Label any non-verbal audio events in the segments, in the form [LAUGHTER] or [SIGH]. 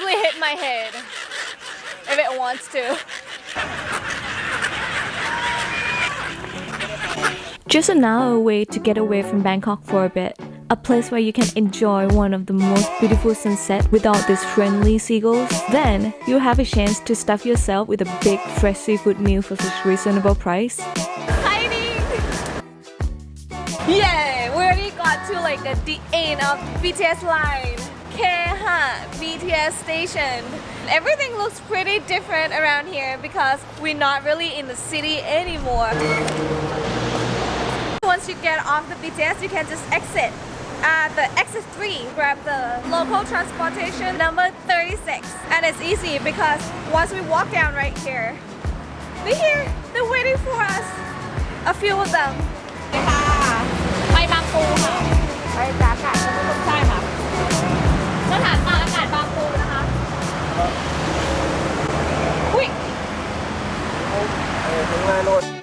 probably hit my head if it wants to. Just an hour away to get away from Bangkok for a bit. A place where you can enjoy one of the most beautiful sunsets without these friendly seagulls. Then, you have a chance to stuff yourself with a big fresh seafood meal for such reasonable price. Exciting! Yeah, we already got to like the end of BTS line. Keha BTS station. Everything looks pretty different around here because we're not really in the city anymore. Once you get off the BTS, you can just exit at the exit 3 grab the local transportation number 36 and it's easy because once we walk down right here they're here they're waiting for us a few of them ไปบางปูค่ะ Đứng!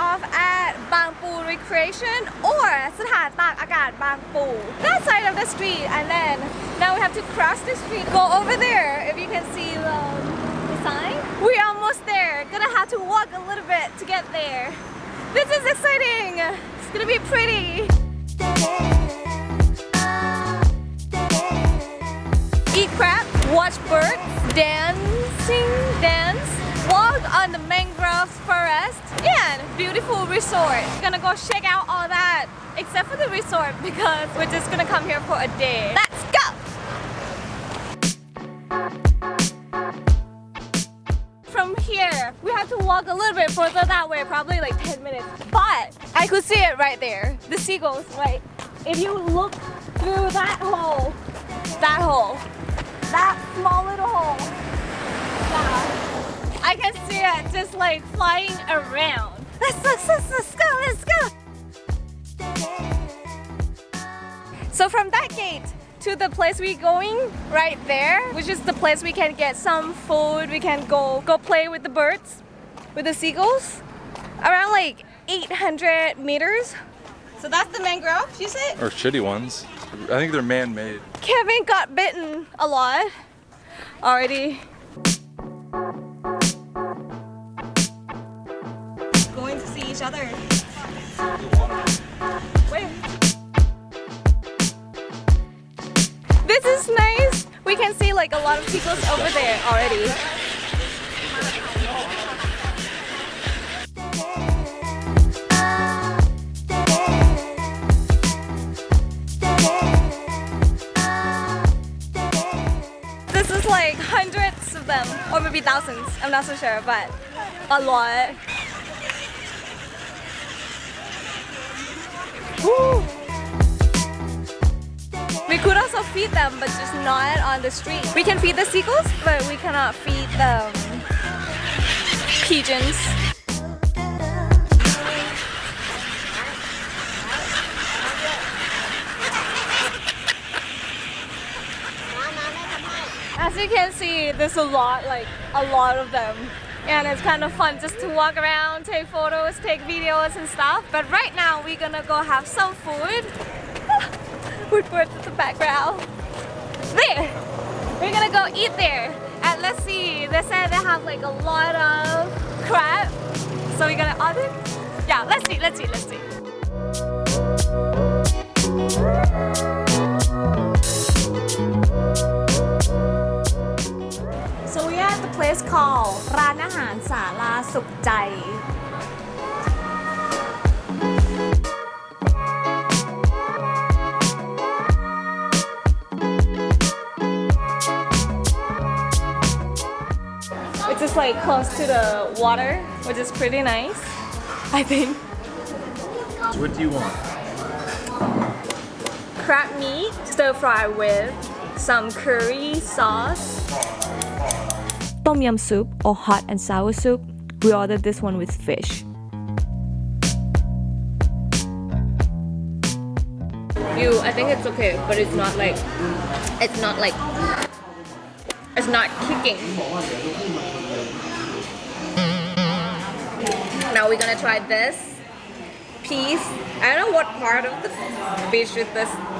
off at Bang Recreation or Sathar Tak Akat Bang That side of the street and then now we have to cross the street. Go over there if you can see the, sign. We're almost there. Gonna have to walk a little bit to get there. This is exciting. It's gonna be pretty. Eat crab, watch birds, dancing, dance walk on the mangrove forest and beautiful resort. We're gonna go check out all that except for the resort because we're just gonna come here for a day. Let's go! From here, we have to walk a little bit further that way, probably like 10 minutes. But I could see it right there. The seagulls, right? If you look through that hole, that hole, that small little hole, yeah. I can see it just like flying around. Let's, let's, let's, let's go, let's go. So from that gate to the place we're going right there, which is the place we can get some food, we can go go play with the birds, with the seagulls, around like 800 meters. So that's the mangrove, you said? Or shitty ones. I think they're man-made. Kevin got bitten a lot already. Other. This is nice. We can see like a lot of people over there already. This is like hundreds of them, or maybe thousands. I'm not so sure, but a lot. We could also feed them, but just not on the street. We can feed the seagulls, but we cannot feed the um, pigeons. As you can see, there's a lot, like a lot of them. And it's kind of fun just to walk around, take photos, take videos and stuff. But right now, we're gonna go have some food. [LAUGHS] birds in the background. There! We're gonna go eat there. And let's see, they said they have like a lot of crab. So we're gonna order? Yeah, let's see, let's see, let's see. So we are at the place called ร้านอาหารสาลาสุขใจ Which is like close to the water, which is pretty nice, I think. What do you want? crab meat stir fry with some curry sauce. Tom yum soup or hot and sour soup. We ordered this one with fish. You, I think it's okay, but it's not like, it's not like, it's not kicking. Now we're gonna try this piece. I don't know what part of the fish is this.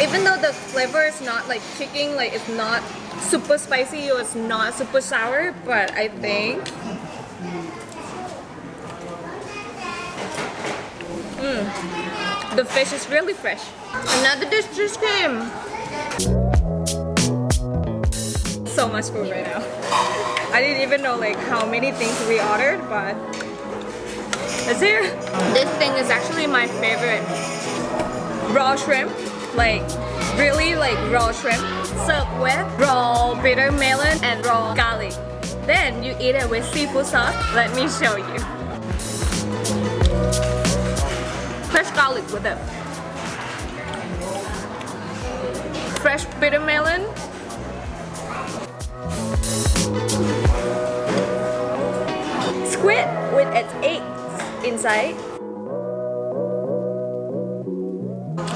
Even though the flavor is not like kicking, like it's not super spicy or it's not super sour, but I think mm. the fish is really fresh. Another dish just came. So much food right now. [LAUGHS] I didn't even know like how many things we ordered, but it's here. This thing is actually my favorite. Raw shrimp, like really like raw shrimp, served with raw bitter melon and raw garlic. Then you eat it with seafood sauce. Let me show you. Fresh garlic with it. Fresh bitter melon squid with its eggs inside.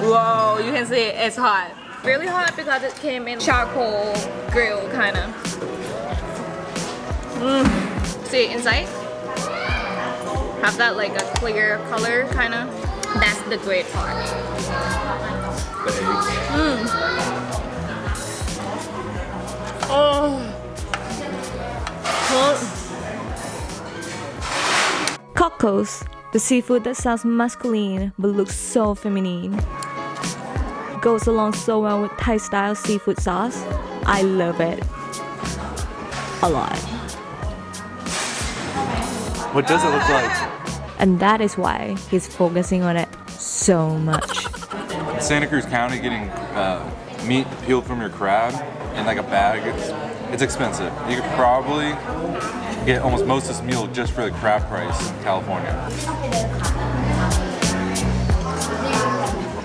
Whoa, you can see it's hot. Really hot because it came in charcoal grill kind of. Mm. See inside? Have that like a clear color kind of. That's the great part. Eggs. Oh. Oh. Cockles, the seafood that sounds masculine but looks so feminine. Goes along so well with Thai style seafood sauce. I love it. A lot. What does it look like? And that is why he's focusing on it so much. Santa Cruz County, getting uh, meat peeled from your crab in like a bag, it's, it's expensive. You could probably get almost most of this meal just for the crab price in California.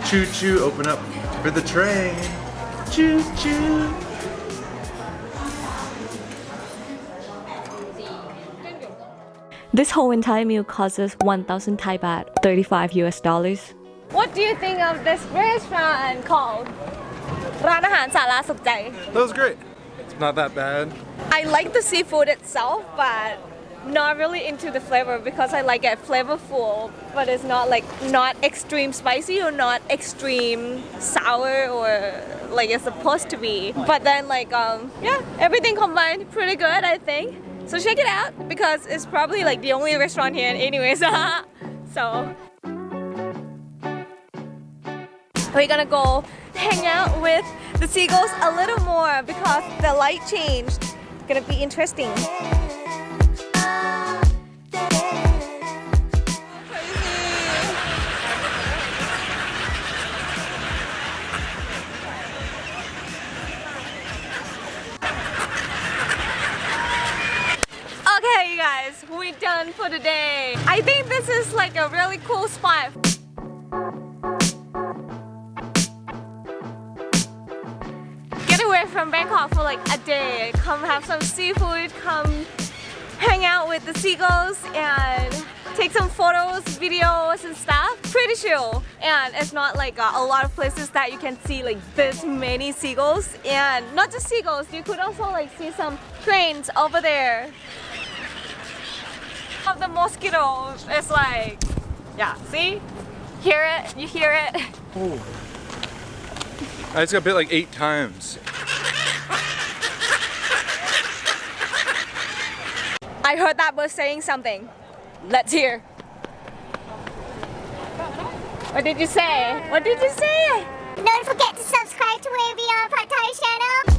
Choo choo, open up for the train. Choo choo. This whole entire meal costs us 1,000 Thai baht, 35 US dollars. What do you think of this restaurant called ร้านอาหารสาราสุขใจ That was great. It's not that bad. I like the seafood itself, but not really into the flavor because I like it flavorful, but it's not like not extreme spicy or not extreme sour or like it's supposed to be. But then like um yeah, everything combined pretty good I think. So check it out because it's probably like the only restaurant here anyways. [LAUGHS] so we're gonna go hang out with the seagulls a little more because the light changed. It's Gonna be interesting. Okay, you guys, we're done for the day. I think this is like a really cool spot. From Bangkok for like a day. Come have some seafood, come hang out with the seagulls and take some photos, videos and stuff. Pretty chill. And it's not like uh, a lot of places that you can see like this many seagulls. And not just seagulls, you could also like see some cranes over there. Of the mosquitoes, it's like, yeah, see? Hear it? You hear it? I just got bit like eight times. I heard that bird saying something. Let's hear. What did you say? What did you say? Don't forget to subscribe to Pad Thai channel.